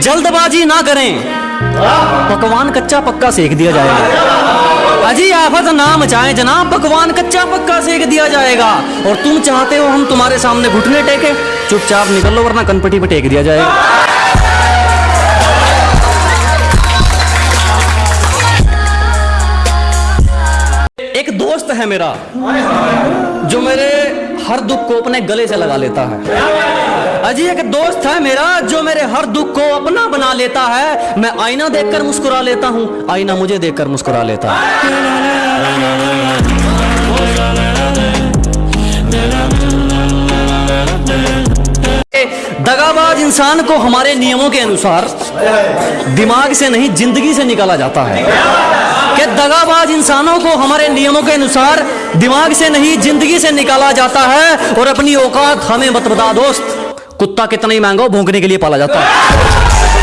जल्दबाजी ना करें। पकवान कच्चा पक्का सेक दिया जाएगा। अजी आफत ना मचाएँ जनाब, पकवान कच्चा पक्का सेक दिया जाएगा। और तुम चाहते हो हम तुम्हारे सामने घुटने टेके, चुपचाप निकल लो वरना कनपटी पर टेक दिया जाएगा। एक दोस्त है मेरा, जो मेरे हर दुख को अपने गले से लगा लेता है। अजी, एक दोस्त है मेरा जो मेरे हर दुख को अपना बना लेता है। मैं आईना देखकर मुस्कुरा लेता हूँ। आईना मुझे देखकर मुस्कुरा लेता है। दगाबाज इंसान को हमारे नियमों के अनुसार दिमाग से नहीं, ज़िंदगी से निकाला जाता है। कि दगाबाज इंसानों को हमारे नियमों के अनुसार दिमाग से नहीं, ज़िंदगी से निकाला जाता है? और अपनी औकात हमें मत बता, दोस्त। कुत्ता कितना ही महँगा हो भोंकने के लिए पाला जाता है।